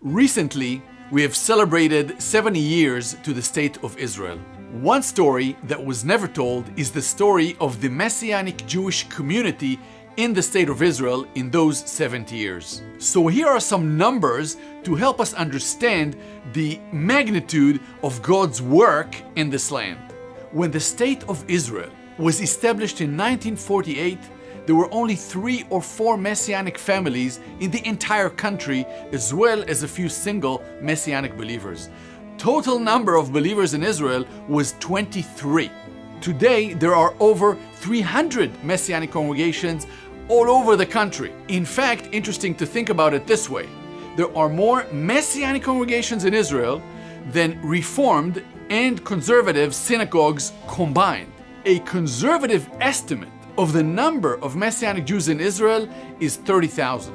Recently, we have celebrated 70 years to the State of Israel. One story that was never told is the story of the Messianic Jewish community in the State of Israel in those 70 years. So here are some numbers to help us understand the magnitude of God's work in this land. When the State of Israel was established in 1948, there were only three or four Messianic families in the entire country, as well as a few single Messianic believers. Total number of believers in Israel was 23. Today, there are over 300 Messianic congregations all over the country. In fact, interesting to think about it this way. There are more Messianic congregations in Israel than Reformed and conservative synagogues combined. A conservative estimate of the number of Messianic Jews in Israel is 30,000.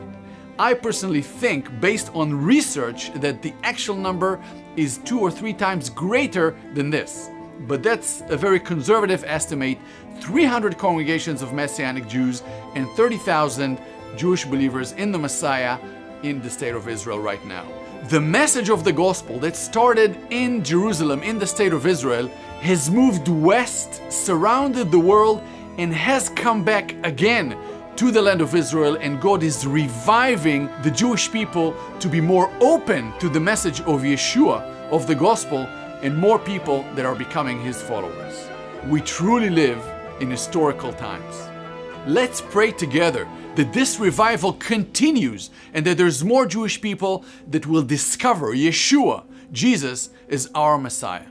I personally think, based on research, that the actual number is two or three times greater than this. But that's a very conservative estimate 300 congregations of Messianic Jews and 30,000 Jewish believers in the Messiah in the state of Israel right now. The message of the gospel that started in Jerusalem, in the state of Israel, has moved west, surrounded the world, and has come back again to the land of Israel and God is reviving the Jewish people to be more open to the message of Yeshua, of the gospel, and more people that are becoming his followers. We truly live in historical times. Let's pray together that this revival continues and that there's more Jewish people that will discover Yeshua, Jesus, as our Messiah.